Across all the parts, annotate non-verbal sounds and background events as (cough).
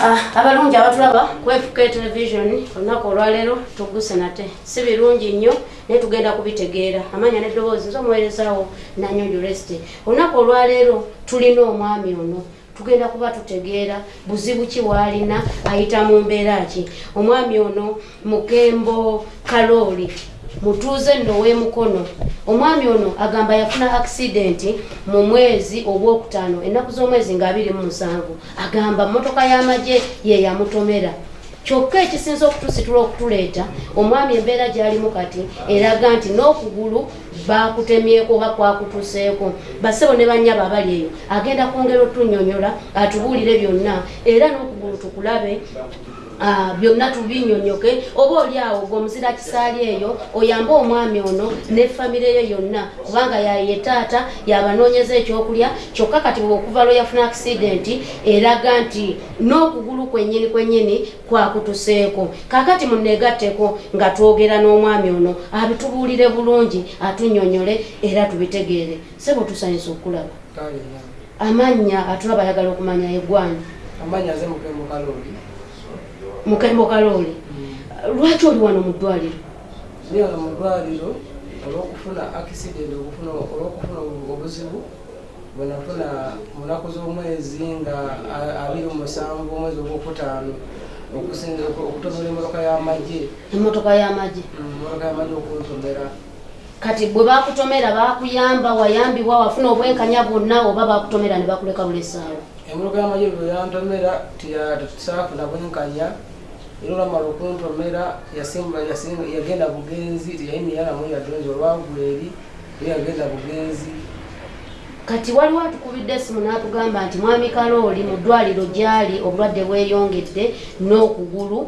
abalungi abatulaba kwefuka television olunaku olwaleero tuguse nate. Si birungi nnyo naye tugenda kubitegeera. Amanya neddoboozi nze omuweerezaawo nanyonjo resite olunaku olwaleero tulina omwami ono. Tugenda kuba tutegeera buzibu ki bwalina ayita mu mbeera ki? Omwami ono mukembo kalooli mutuuze nno w'emukono omwami ono agamba yafuna akisidenti mu mwezi ogwokutaano ennaku z'omwezi nga abiri mu musanvu. Agamba motoka y'amagye ye yamutomera. Kyokka ekisinza okutusitula okutuleeta omwami embeera gy'alimu kati eraga nti n'okugulu bakutemyeko oba kwakutuseeko. Basebo ne bannyaba abali eyo. Agenda kwongera otunyonyola atubuulire byonna era n'okugulu tukulabe byonna tubinyonyoke. Oba oli awo gweomuzira kisaali eyo oyambe omwami ono ne famire ye yonna. Kubanga yaye taata yabanoonyeza ekyokulya kyokka kati okuva lwe yafuna akisidenti eraga nti n'okugulu kwennyini kwennyini kwakutuseeko kakati muneegatteko nga twogera n'omwami ono abitubuulire bulungi atunyonyole era tubitegeere. Sebo tusanyusa okulaba. Amannya atulaba ayagala okumanya eggwanya amanya ze mukembo kalooli mukembo kaloole lwaki oli wano mu ddwaliro? Wano mu ddwaliro? Olwokufuna accident okufuna olwokufuna obuzibu bwenafuna mu nnaku z'omwezi nga abiri mu musanvu omwezi ogwokutaano okusinza okutomera emmotoka y'amagye emmotoka y'amagye emmotoka y'amagye okuntomera. Kati bwe bakutomera bakuyamba wayambibwa wafuna obwenkanya bwonna oba bakutomera ne bakuleka bulesaawo emmotoka y'amagye bwe yantomera tisaafuna bwenkanya era olwamala okuntomera yasimba yasimba yagenda bugenzi teyayimiranamu yadonzi olwagula eri ye yagenda bugenzi. Kati waliwo atukubidde esimu n'atugamba nti mwami kalooli mu ddwaliro gy'ali obulwadde bweyongedde n'okugulu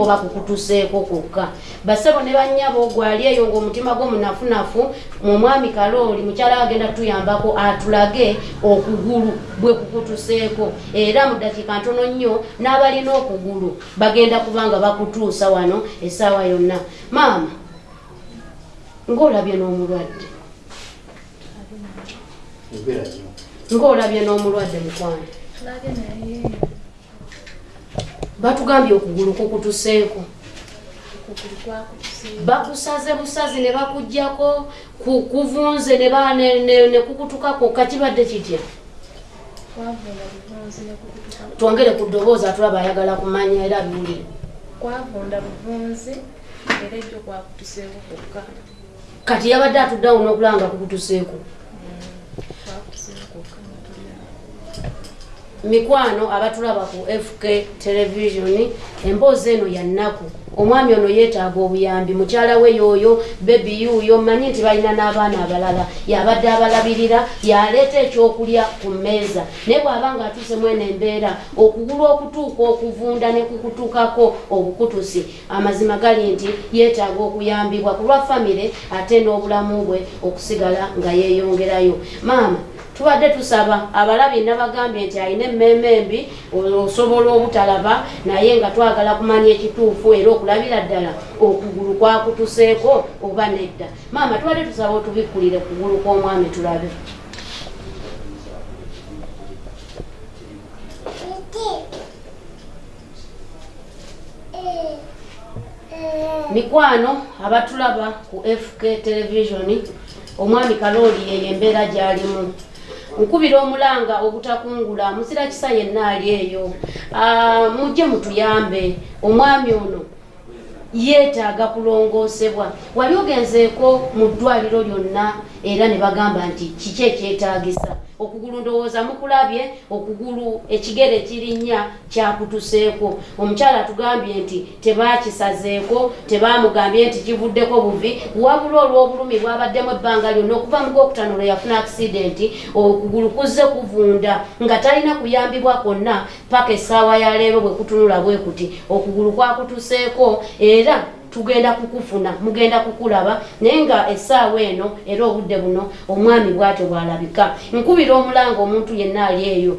oba kukutuseeko kwokka basebo ne bannyabo gwali eyo ng'omutima gwo munafunafu mu mwami kalooli mukyala agenda tuyambako atulage okugulu bwe kukutuseeko. Era mu ddakiika ntono nnyo n'abalina okugulu bagenda kuba nga bakutuusa wano essaawa yonna. Maama ng'olabye n'omulwadde. Ng'olabye n'omulwadde mukwano batugambye okugulu kukutuseeko. Bakusaze busazi ne bakugjako ku- kuvunze ne kukutukako kakibadde kitya? Twongere ku ddoboozi atulaba ayagala kumanya era abiwulire Kwavunda buvunzi era ejjo kwakutuseeko kwokka. kati yabadde atuddeawo n'okulaba nga kukutuseeko. Kwakutuseeko kwokka. Mikwano abatulaba ku fk television emboozi eno ya nnaku. Omwami ono yeetaaga obuyambi. Mukyala we yooyo bebi yuuyo mmanyi nti balina n'abaana abalala. Yabadde abalabirira yaleeta ekyokulya ku mmeeza. Naye bw'aba nga atuuse mweno embeera okugulu okutuuka okuvunda ne kukutuukako obukutusi amazima gali nti yeetaaga okuyambibwa ku lwa famire ate n'obulamu bwe okusigala nga yeeyongerayo. Maama tubadde tusaba abalabi nabagambye nti alina emmeeme embi osobola obutalaba naye nga twagala kumanya ekituufu era okulabira ddala okugulu kwakutuseeko oba nedda. Maama tubadde tusaba otubikkulire kugulu kw'omwami tulabe. Mikwano abatulaba ku fk television omwami kalooli yeyo embeera gy'alimu nkubira omulanga obutakungula muzira kisa yenna ali eyo. Ah, mujje mutuyambe. Omwami ono yeetaaga kulongoosebwa. Wali ogenzeeko mu ddwaliro lyonna era ne bagamba nti kiki ekyetaagisa okugulu ndowooza mukulabye okugulu ekigere kirinnya kyakutuseeko. Omukyala atugambye nti tebakisazeeko tebamugambye nti kivuddeko buvi wabula olw'obulumi bwabaddemu ebbanga lyonna okuva mu gwokutano lwe yafuna akisidenti okugulu kuzze kuvunda nga talina kuyambibwa kwonna paka essaawa ya leero bwe kutunula bwe kuti. Okugulu kwakutuseeko era tugenda kukufuna mugenda kukulaba naye nga essaawa eno era obudde buno omwami bwatyo bwalabika. Nkubira omulanga omuntu yenna ali eyo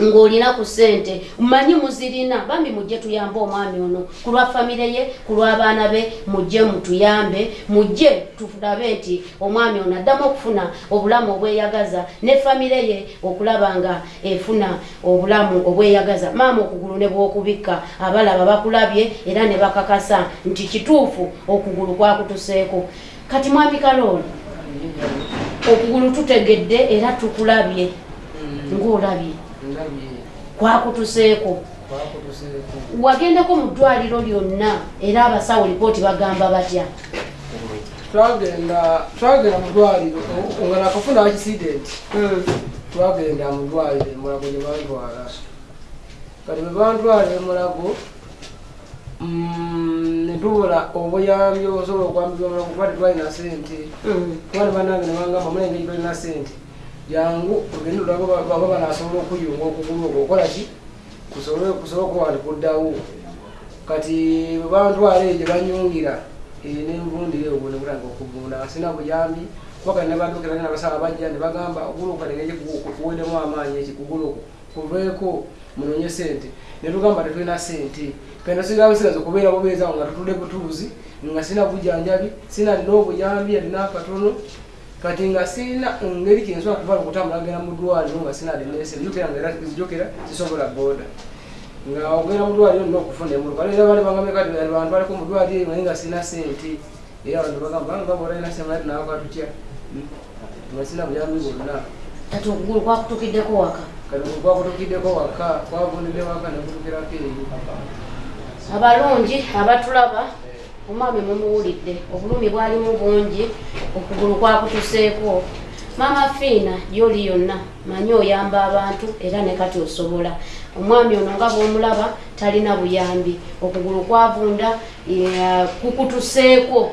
ng'olina ku ssente. Mmanyi muzirina bambi mujje tuyambe omwami ono. Ku lwa famire ye ku lw'abaana be mujje mutuyambe mujje tulabe nti omwami ono addamu okufuna obulamu obweyagaza ne famire ye okulaba nga efuna obulamu obweyagaza. Maama okugulu ne bw'okubikka abalaba bakulabye era ne bakakasa nti kituufu okugulu kwakutuseeko. Kati mwami kalooli okugulu tutegedde era tukulabye ng'olabye kwakutuseeko. wagendako mu ddwaliro lyonna era abasawo lipooti bagamba batya? Twagenda twagenda mu ddwaliro nga nakafuna accident Mm. twagenda mu ddwaliro emulago gye bantwala kati bwe bantwala emulago mm, ne tubula obuyambi osobola okwambibwa omulago kuba tetwalina sente Mm. kuba ne bannange ne bangamba mulengeri tolina sente jangu ogende olaba baba banasobola okuyunga okugulu okwo okola ki? Kusobole okuba nti kuddawo kati bwe bantwala eyo gye banyungira eyo nenvundire obwo ne butanga okuvunda nga sina buyambi kuba kati ne badokera ne bagamba okugulu kategeki kuweddemu amaanyi eki kugulu okwo kuveeko munonye sente ne tugamba tetulina sente kenda sigawo bisigaza okubeera bubeezawo nga tutudde butuuzi nga sina bujanjabi sina alina obuyambi alina akatono kati nga sina ngeri kinsobola kuvala okutambula ngenda mu ddwaliro nga sina alinese njokera nga era zijokera zisobola boda. Nga ogenda mu ddwaliro nina okufuna emuluka. Era bali bagambe kati bantu baliko mu ddwaliro naye nga sina sente era abantu bagamba nga bolina sente naye tunawaka tutya? Nga sina buyambi bwonna kati okugulu kwakutukiddeko waka? Kati kwakutukiddeko waka kwavundidde waka nekutukirako eyo. Abalungi abatulaba omwami mumuwulidde obulumi bwalimu bungi okugulu kwakutuseeko. Maama fiina gyoli yonna manyi oyamba abantu era ne kati osobola. Omwami ono nga bwomulaba talina buyambi. Okugulu kwavunda kukutuseeko.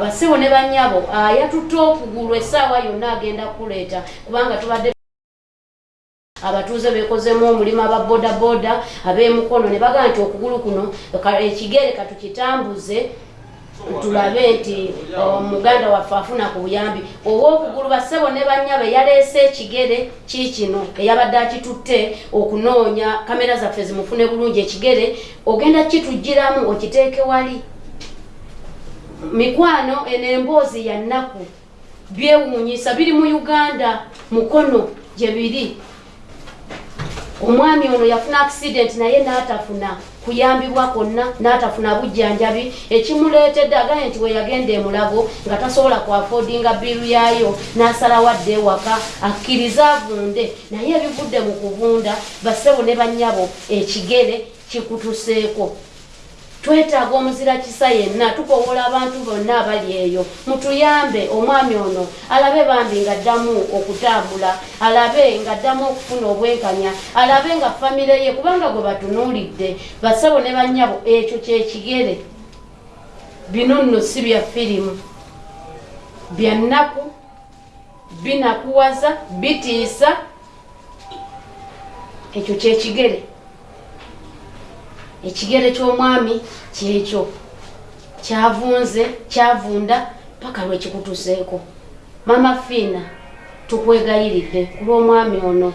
Basibo ne banyabo yatutte okugulu essaawa yonna agenda kuleeta kubanga tubadde abatuuze bekozemu omulimu aba bodaboda ab'emukono ne bagamba nti okugulu kuno ekigere katukitambuze tulabe nti omuganda waffe afuna ku buyambi. Ow'okugulu bassebo ne banyaba yaleese ekigere kiikino eyabadde akitutte okunoonya kamera zaffe zimufune bulungi. Ekigere ogenda kitugiramu okiteeke wali. Mikwano eno emboozi ya nnaku byewuunyisa biri mu uganda mukono gye biri omwami ono yafuna accident naye n'atafuna kuyambibwa kwonna n'atafuna bujjanjabi. Ekimuleetedde agaye nti we yagenda emulago nga tasobola kuafodinga biru yaayo n'asalawo adde ewaka akkiriza avunde. Naye ebivudde mu kuvunda bassebo ne bannyabo ekigere kikutuseeko twetaaga omuzira kisa yenna tukowola abantu bonna abali eyo. Mutuyambe omwami ono alabe bambi nga addamu okutambula alabe nga addamu okufuna obwenkanya alabe nga famire ye kubanga gwe batunuulidde basabo ne bannyabo ekyo kyekigere bino nno si bya firimu. Bya nnaku binakuwaza bitiisa ekyo kyekigere ekigere ky'omwami kyekyo. Kyavunze kyavunda paka lwekikutuseeko mama fiina tukwegayiridde ku lw'omwami ono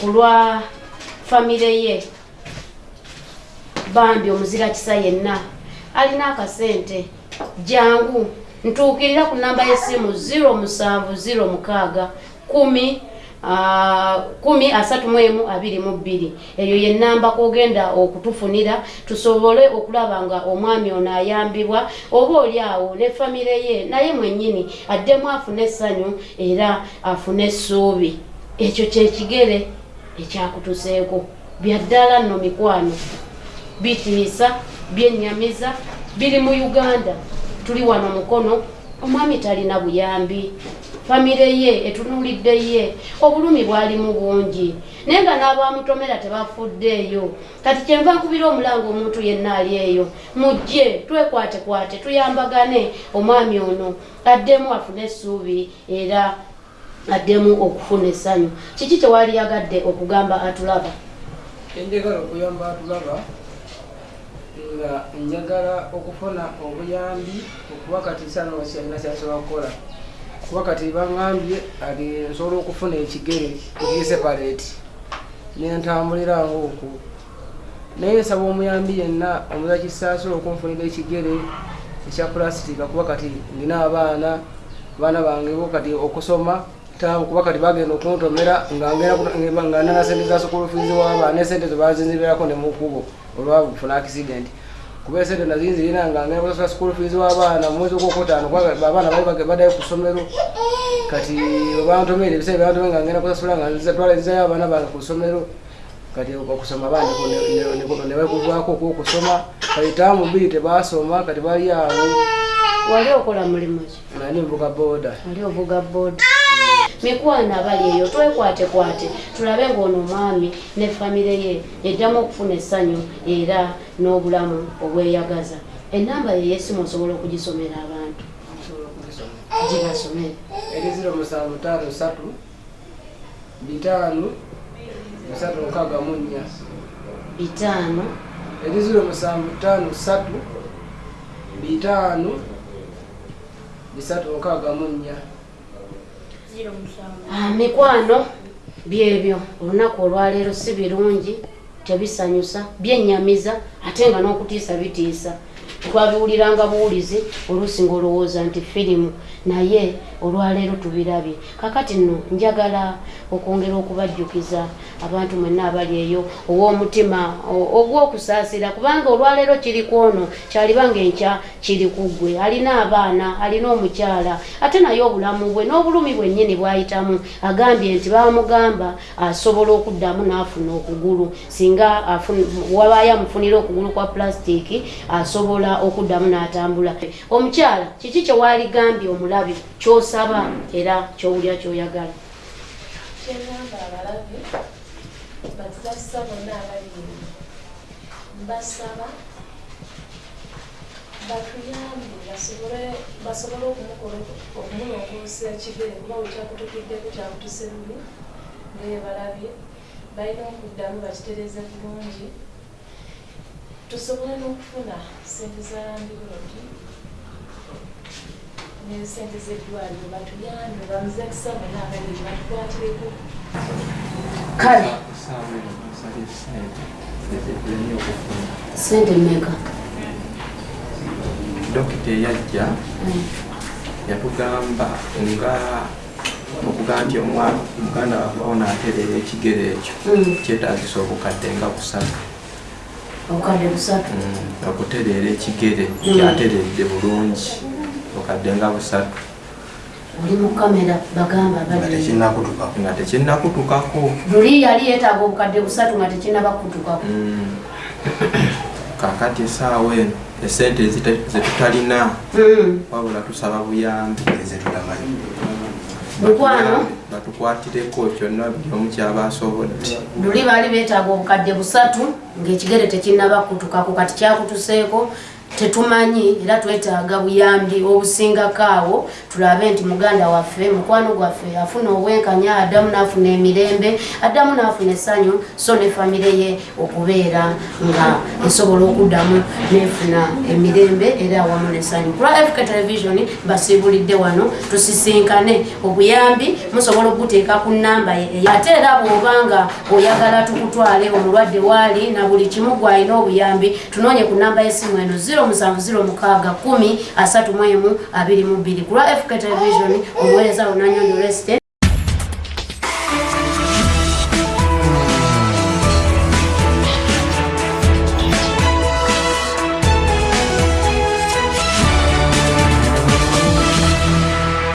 ku lwa famire ye. Bambi omuzira kisa yenna alina akasente. Jangu ntuukirira ku namba y'essimu 0706 10 Ah, kumi asatu mu emu abiri mu bbiri. Eyo ye namba kogenda okutufunira tusobole okulaba nga omwami ono ayambibwa oba oli awo ne famire ye naye mwennyini addemu afune essanyu era afune essuubi. Ekyo kyekigere ekyakutuseeko. Byaddala nno mikwano. Bitiisa byennyamiza biri mu uganda. Tuli wano mukono. Omwami talina buyambi famire ye etunuulidde ye obulumi bwalimu bungi. Naye nga n'abamutomera tebafuddeeyo. Kati kyenva nkubira omulanga omuntu yenna ali eyo mujje twekwatekwate tuyambagane. Omwami ono addemu afune essuubi era addemu okufuna essanyu. Kiki kyewali yagadde okugamba atulaba? Enjagala okuyamba atulaba nga njagala okufuna obuyambi okuba kati sanokyalina kyasobola kukola kuba kati baŋambye ati nsobola okufuna ekigere ekiseparate nentambulira ngaokwo naye nsaba omuyambi yenna omuza kisaasula okunfunira ekigere ekya pulastika kuba kati ndina abaana abaana bange bo kati okusoma taabu kuba kati bagenda okuntomera nga ngenda ku- nga nana sente za sukulu fiizi w'abaana esente zebazinzibirako ne mukubo olwakufuna accident kuba esente nazinzirina nga ngenda kusasula sukulu fiizi w'abaana mu mwezi ogwokutaano kuba abaana bali baddayo ku ssomero kati bantomere ebiseera byantomere nga ngenda kusasula nga nzitwalizayo abaana bange ku ssomero kati okusoma bandiko nebakuvako okwokusoma kati taamu bbiri tebasoma kati bali awo wali okola mulimu ki? Nani nvuga boda? Wali ovuga boda mikwano abali eyo twekwatekwate tulabe ng'ono omwami ne famire ye eddamu okufuna essanyu era n'obulamu obweyagaza. Enamba ye yesimu osobola okugisomera abantu. Gibasomere. Eri ziro musanvu tano satu bitaano bisatu nkaaga mu nnya. Bitaano. Eri ziro musanvu tano satu bitaano bisatu nkaaga mu nnya. Ah, mikwano byebyo olunaku olwaleero si birungi tebisanyusa byennyamiza ate nga n'okutiisa bitiisa. Twabiwuliranga buwulizi oluusi ngaolowooza nti firimu. Naye olwaleero tubirabye kakati nno njagala okwongera okubajjukiza abantu mwenna abali eyo ow'omutima ogw'okusaasira kubanga olwaleero kiri ku ono kyalibanga enkya kiri ku ggwe. Alina abaana alina omukyala ate naye obulamu bwe n'obulumi bwennyini bwayitamu. Agambye nti bamugamba asobola okuddamu n'afuna okugulu singa wabaayo amufunira okugulu kwa pulastiki asobola okuddamu n'atambula. Omukyala kiki kyewaligambye omulabi kyosaba era kyowulya kyoyagala kyengamba abalabe bazasa bonna abali eno mbasaba batuyambe basobole okumukola okumulongoosa ekigere kuba wekyakutukiddeko kyakutuse bubi ngaye balabye balina okuddamu bakitereze bulungi tusobole n'okufuna sente za landiroodi nesente zeddwaliro batuyambe kale Kusaba ssente ezitulina okufuna sente mmeka. Dokita eyajja yatugamba nga okugaa nti omwana muganda waffe ono atereera ekigere ekyo. Mm. kyetagisa obukadde nga busatu. Obukadde busatu? Mm, okutereera ekigere Mm. kyateredde bulungi obukadde nga busatu oli mu kamera bagamba tekinnakutukako nga tekinnakutukako luli yali yeetaaga obukadde busatu nga tekinnabakutukako Mm. (coughs) kakati esaawa eno esente zetutalina Mm. wabula tusaba buyambi ezetutamanyi mukwano batukwatireko kyonna buli omu kyaba asobodde luli baali beetaaga obukadde busatu ng'ekigere tekinnabakutukako kati kyakutuseeko tetumanyi era twetaaga buyambi obusingako awo tulabe nti muganda waffe mukwano gwaffe afuna obwenkanya addamu n'afuna emirembe addamu n'afuna essanyu so ne famire ye okubeera nga esobola okuddamu n'efuna emirembe era awamu n'essanyu. Ku lwa fk television basiibulidde wano tusisinkane obuyambi musobola okuteeka ku nnamba ye ate era bw'obanga oyagala tukutwale omulwadde waali na buli kimu gwalina obuyambi tunoonye ku nnamba y'essimu eno 0706 10 32 ku lwa fk television omuweereza lunanyonyo resite